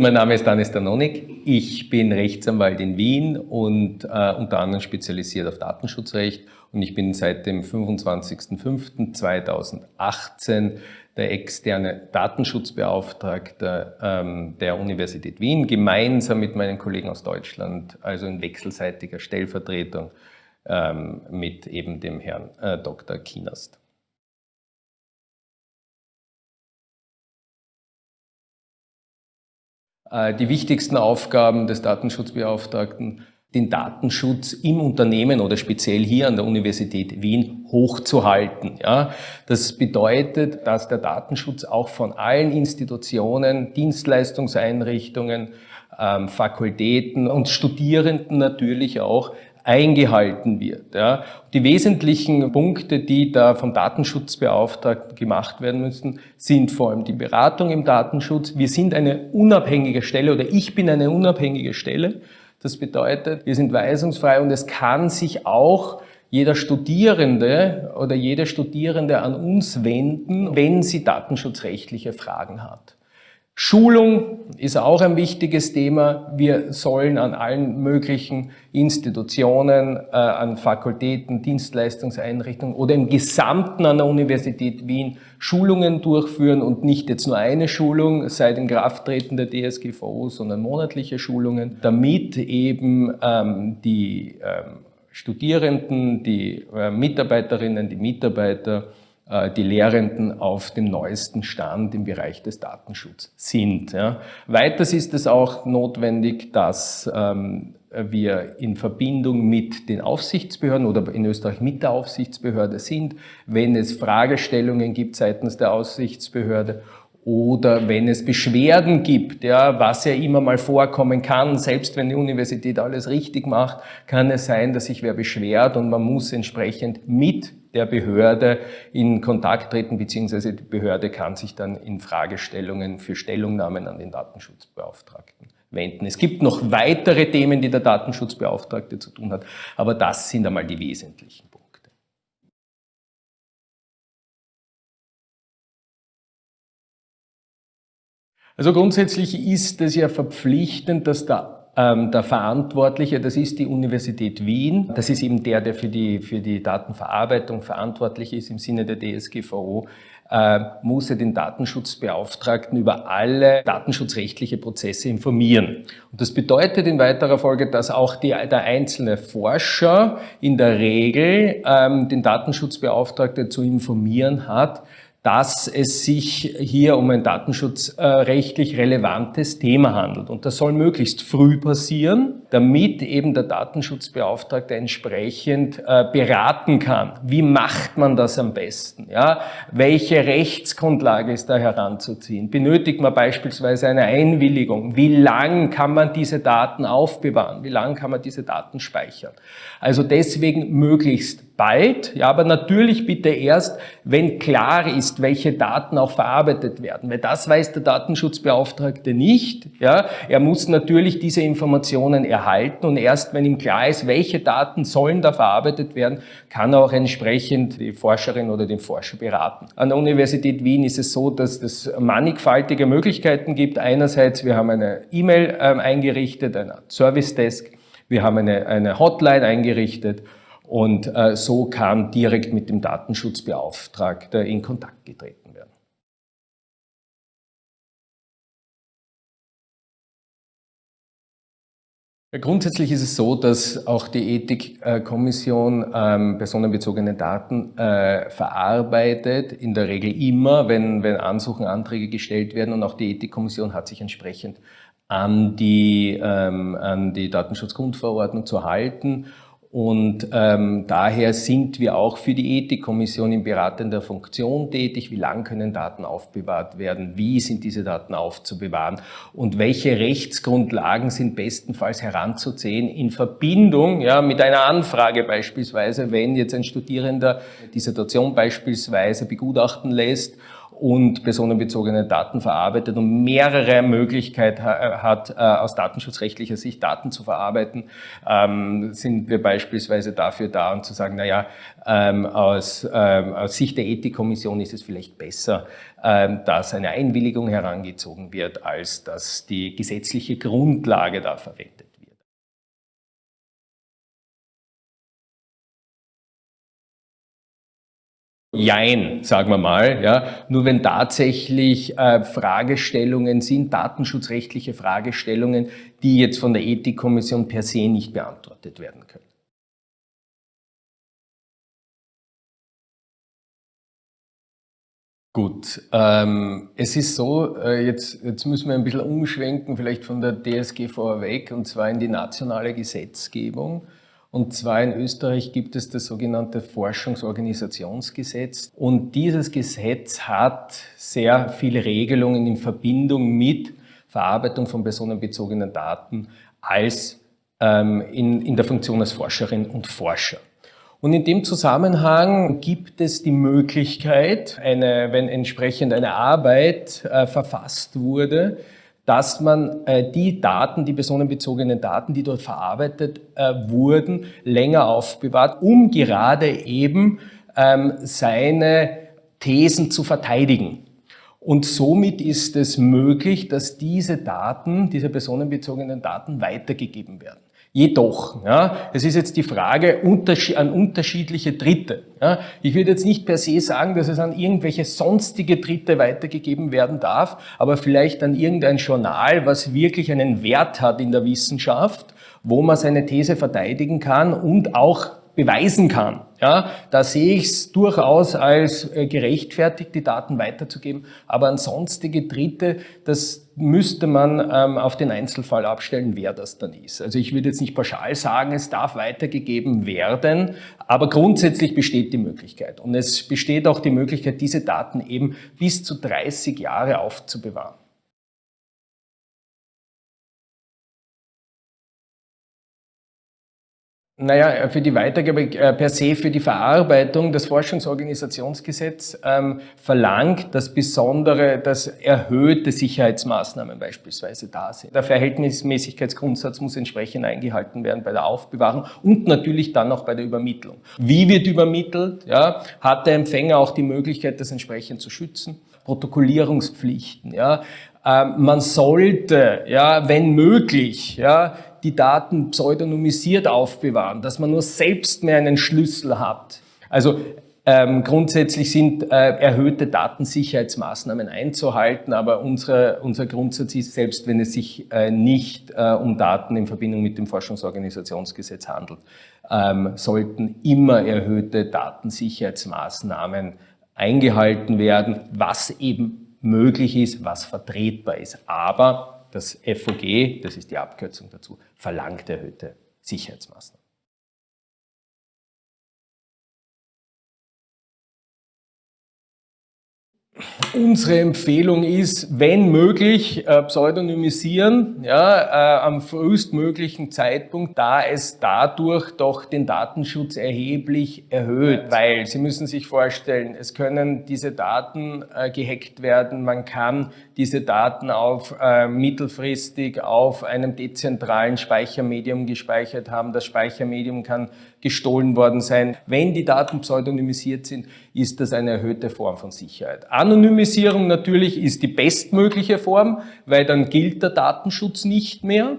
Mein Name ist Danis Danonik. Ich bin Rechtsanwalt in Wien und äh, unter anderem spezialisiert auf Datenschutzrecht und ich bin seit dem 25.05.2018 der externe Datenschutzbeauftragte ähm, der Universität Wien, gemeinsam mit meinen Kollegen aus Deutschland, also in wechselseitiger Stellvertretung ähm, mit eben dem Herrn äh, Dr. Kienast. Die wichtigsten Aufgaben des Datenschutzbeauftragten, den Datenschutz im Unternehmen oder speziell hier an der Universität Wien hochzuhalten. Ja, das bedeutet, dass der Datenschutz auch von allen Institutionen, Dienstleistungseinrichtungen, ähm, Fakultäten und Studierenden natürlich auch eingehalten wird. Ja. Die wesentlichen Punkte, die da vom Datenschutzbeauftragten gemacht werden müssen, sind vor allem die Beratung im Datenschutz. Wir sind eine unabhängige Stelle oder ich bin eine unabhängige Stelle. Das bedeutet, wir sind weisungsfrei und es kann sich auch jeder Studierende oder jede Studierende an uns wenden, wenn sie datenschutzrechtliche Fragen hat. Schulung ist auch ein wichtiges Thema. Wir sollen an allen möglichen Institutionen, äh, an Fakultäten, Dienstleistungseinrichtungen oder im Gesamten an der Universität Wien Schulungen durchführen und nicht jetzt nur eine Schulung seit dem Krafttreten der DSGVO, sondern monatliche Schulungen, damit eben ähm, die ähm, Studierenden, die äh, Mitarbeiterinnen, die Mitarbeiter die Lehrenden auf dem neuesten Stand im Bereich des Datenschutzes sind. Ja. Weiters ist es auch notwendig, dass ähm, wir in Verbindung mit den Aufsichtsbehörden oder in Österreich mit der Aufsichtsbehörde sind, wenn es Fragestellungen gibt seitens der Aufsichtsbehörde oder wenn es Beschwerden gibt, ja, was ja immer mal vorkommen kann, selbst wenn die Universität alles richtig macht, kann es sein, dass sich wer beschwert und man muss entsprechend mit der Behörde in Kontakt treten, beziehungsweise die Behörde kann sich dann in Fragestellungen für Stellungnahmen an den Datenschutzbeauftragten wenden. Es gibt noch weitere Themen, die der Datenschutzbeauftragte zu tun hat, aber das sind einmal die wesentlichen Also grundsätzlich ist es ja verpflichtend, dass der ähm, der Verantwortliche, das ist die Universität Wien. Das ist eben der, der für die, für die Datenverarbeitung verantwortlich ist im Sinne der DSGVO äh, muss er den Datenschutzbeauftragten über alle datenschutzrechtliche Prozesse informieren. Und das bedeutet in weiterer Folge, dass auch die, der einzelne Forscher in der Regel ähm, den Datenschutzbeauftragten zu informieren hat, dass es sich hier um ein datenschutzrechtlich relevantes Thema handelt. Und das soll möglichst früh passieren, damit eben der Datenschutzbeauftragte entsprechend äh, beraten kann. Wie macht man das am besten? Ja? Welche Rechtsgrundlage ist da heranzuziehen? Benötigt man beispielsweise eine Einwilligung? Wie lang kann man diese Daten aufbewahren? Wie lang kann man diese Daten speichern? Also deswegen möglichst bald, ja, aber natürlich bitte erst, wenn klar ist, welche Daten auch verarbeitet werden, weil das weiß der Datenschutzbeauftragte nicht. Ja. Er muss natürlich diese Informationen erhalten und erst wenn ihm klar ist, welche Daten sollen da verarbeitet werden, kann er auch entsprechend die Forscherin oder den Forscher beraten. An der Universität Wien ist es so, dass es mannigfaltige Möglichkeiten gibt. Einerseits, wir haben eine E-Mail ähm, eingerichtet, eine Service Desk, wir haben eine, eine Hotline eingerichtet und äh, so kann direkt mit dem Datenschutzbeauftragten in Kontakt getreten werden. Grundsätzlich ist es so, dass auch die Ethikkommission ähm, personenbezogene Daten äh, verarbeitet, in der Regel immer, wenn, wenn Ansuchen, Anträge gestellt werden. Und auch die Ethikkommission hat sich entsprechend an die, ähm, an die Datenschutzgrundverordnung zu halten und ähm, daher sind wir auch für die Ethikkommission in beratender Funktion tätig. Wie lang können Daten aufbewahrt werden? Wie sind diese Daten aufzubewahren? Und welche Rechtsgrundlagen sind bestenfalls heranzuziehen in Verbindung ja, mit einer Anfrage beispielsweise, wenn jetzt ein Studierender die Situation beispielsweise begutachten lässt und personenbezogene Daten verarbeitet und mehrere Möglichkeiten hat, äh, aus datenschutzrechtlicher Sicht Daten zu verarbeiten, ähm, sind wir beispielsweise dafür da, um zu sagen, naja, ähm, aus, ähm, aus Sicht der Ethikkommission ist es vielleicht besser, dass eine Einwilligung herangezogen wird, als dass die gesetzliche Grundlage da verwendet Jein, sagen wir mal. Ja. Nur wenn tatsächlich äh, Fragestellungen sind, datenschutzrechtliche Fragestellungen, die jetzt von der Ethikkommission per se nicht beantwortet werden können. Gut, ähm, es ist so, äh, jetzt, jetzt müssen wir ein bisschen umschwenken, vielleicht von der DSGVO weg, und zwar in die nationale Gesetzgebung. Und zwar in Österreich gibt es das sogenannte Forschungsorganisationsgesetz. Und dieses Gesetz hat sehr viele Regelungen in Verbindung mit Verarbeitung von personenbezogenen Daten als ähm, in, in der Funktion als Forscherin und Forscher. Und in dem Zusammenhang gibt es die Möglichkeit, eine, wenn entsprechend eine Arbeit äh, verfasst wurde, dass man äh, die Daten, die personenbezogenen Daten, die dort verarbeitet äh, wurden, länger aufbewahrt, um gerade eben ähm, seine Thesen zu verteidigen. Und somit ist es möglich, dass diese Daten, diese personenbezogenen Daten weitergegeben werden. Jedoch, ja, es ist jetzt die Frage an unterschiedliche Dritte. Ja. Ich würde jetzt nicht per se sagen, dass es an irgendwelche sonstige Dritte weitergegeben werden darf, aber vielleicht an irgendein Journal, was wirklich einen Wert hat in der Wissenschaft, wo man seine These verteidigen kann und auch beweisen kann. Ja, da sehe ich es durchaus als äh, gerechtfertigt, die Daten weiterzugeben. Aber an sonstige Dritte, das müsste man ähm, auf den Einzelfall abstellen, wer das dann ist. Also ich würde jetzt nicht pauschal sagen, es darf weitergegeben werden, aber grundsätzlich besteht die Möglichkeit. Und es besteht auch die Möglichkeit, diese Daten eben bis zu 30 Jahre aufzubewahren. Naja, für die Weitergabe äh, per se, für die Verarbeitung, das Forschungsorganisationsgesetz ähm, verlangt, dass besondere, dass erhöhte Sicherheitsmaßnahmen beispielsweise da sind. Der Verhältnismäßigkeitsgrundsatz muss entsprechend eingehalten werden bei der Aufbewahrung und natürlich dann auch bei der Übermittlung. Wie wird übermittelt? Ja, hat der Empfänger auch die Möglichkeit, das entsprechend zu schützen? Protokollierungspflichten. Ja, ähm, man sollte, ja, wenn möglich, ja, die Daten pseudonymisiert aufbewahren, dass man nur selbst mehr einen Schlüssel hat. Also ähm, grundsätzlich sind äh, erhöhte Datensicherheitsmaßnahmen einzuhalten, aber unsere, unser Grundsatz ist, selbst wenn es sich äh, nicht äh, um Daten in Verbindung mit dem Forschungsorganisationsgesetz handelt, ähm, sollten immer erhöhte Datensicherheitsmaßnahmen eingehalten werden, was eben möglich ist, was vertretbar ist. Aber das FOG, das ist die Abkürzung dazu, verlangt erhöhte Sicherheitsmaßnahmen. Unsere Empfehlung ist, wenn möglich, äh, pseudonymisieren, ja, äh, am frühestmöglichen Zeitpunkt, da es dadurch doch den Datenschutz erheblich erhöht, weil Sie müssen sich vorstellen, es können diese Daten äh, gehackt werden, man kann diese Daten auf äh, mittelfristig auf einem dezentralen Speichermedium gespeichert haben. Das Speichermedium kann gestohlen worden sein. Wenn die Daten pseudonymisiert sind, ist das eine erhöhte Form von Sicherheit. Anonymisierung natürlich ist die bestmögliche Form, weil dann gilt der Datenschutz nicht mehr.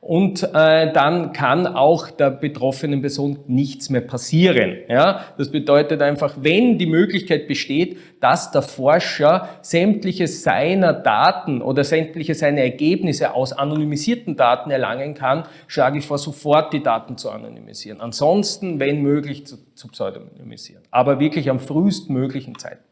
Und äh, dann kann auch der betroffenen Person nichts mehr passieren. Ja? Das bedeutet einfach, wenn die Möglichkeit besteht, dass der Forscher sämtliche seiner Daten oder sämtliche seiner Ergebnisse aus anonymisierten Daten erlangen kann, schlage ich vor, sofort die Daten zu anonymisieren. Ansonsten, wenn möglich, zu, zu pseudonymisieren. Aber wirklich am frühestmöglichen Zeitpunkt.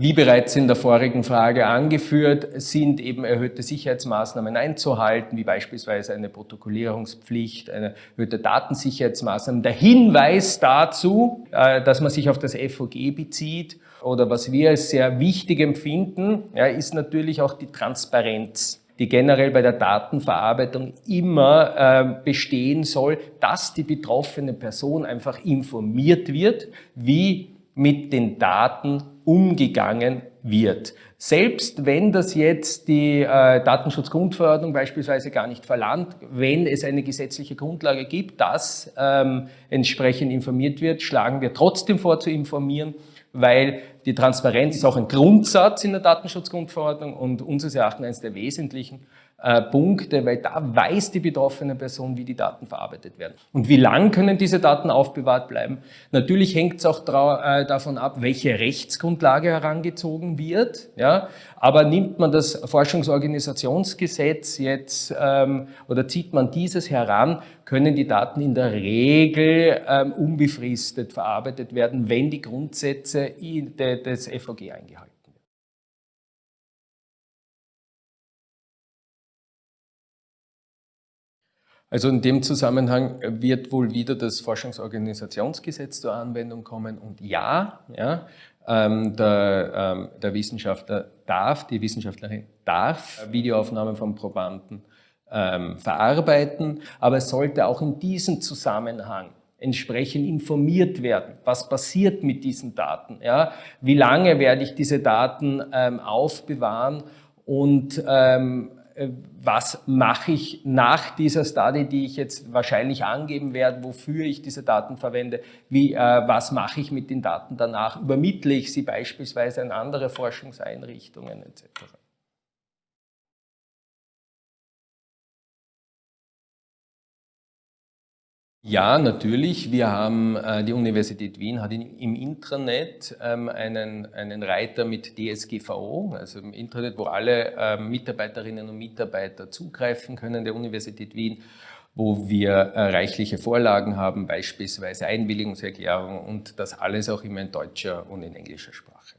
Wie bereits in der vorigen Frage angeführt, sind eben erhöhte Sicherheitsmaßnahmen einzuhalten, wie beispielsweise eine Protokollierungspflicht, eine erhöhte Datensicherheitsmaßnahmen. Der Hinweis dazu, äh, dass man sich auf das FOG bezieht oder was wir als sehr wichtig empfinden, ist natürlich auch die Transparenz. die generell bei der Datenverarbeitung immer äh, bestehen soll, dass die betroffene Person einfach informiert wird, wie mit den Daten umgegangen wird. Selbst wenn das jetzt die äh, Datenschutzgrundverordnung beispielsweise gar nicht verlangt, wenn es eine gesetzliche Grundlage gibt, dass ähm, entsprechend informiert wird, schlagen wir trotzdem vor zu informieren, weil die Transparenz ist auch ein Grundsatz in der Datenschutzgrundverordnung und unseres Erachtens eines der wesentlichen äh, Punkte, weil da weiß die betroffene Person, wie die Daten verarbeitet werden. Und wie lang können diese Daten aufbewahrt bleiben? Natürlich hängt es auch äh, davon ab, welche Rechtsgrundlage herangezogen wird. Ja? Aber nimmt man das Forschungsorganisationsgesetz jetzt ähm, oder zieht man dieses heran, können die Daten in der Regel ähm, unbefristet verarbeitet werden, wenn die Grundsätze des FOG eingehalten Also in dem Zusammenhang wird wohl wieder das Forschungsorganisationsgesetz zur Anwendung kommen und ja, ja ähm, der, ähm, der, Wissenschaftler darf, die Wissenschaftlerin darf Videoaufnahmen von Probanden ähm, verarbeiten, aber es sollte auch in diesem Zusammenhang entsprechend informiert werden. Was passiert mit diesen Daten? Ja? Wie lange werde ich diese Daten ähm, aufbewahren und ähm, äh, was mache ich nach dieser Study, die ich jetzt wahrscheinlich angeben werde, wofür ich diese Daten verwende, wie, äh, was mache ich mit den Daten danach, übermittle ich sie beispielsweise an andere Forschungseinrichtungen etc. Ja, natürlich. Wir haben, äh, die Universität Wien hat im Intranet ähm, einen, einen Reiter mit DSGVO, also im Intranet, wo alle äh, Mitarbeiterinnen und Mitarbeiter zugreifen können der Universität Wien, wo wir äh, reichliche Vorlagen haben, beispielsweise Einwilligungserklärungen und das alles auch immer in deutscher und in englischer Sprache.